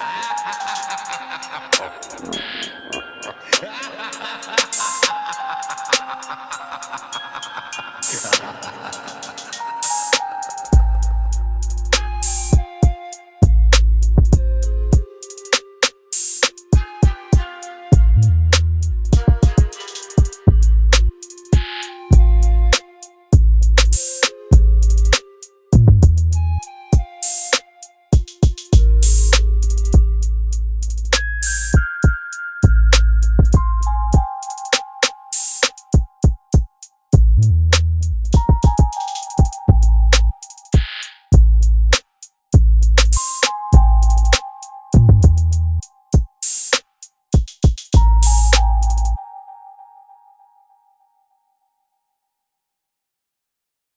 Ah!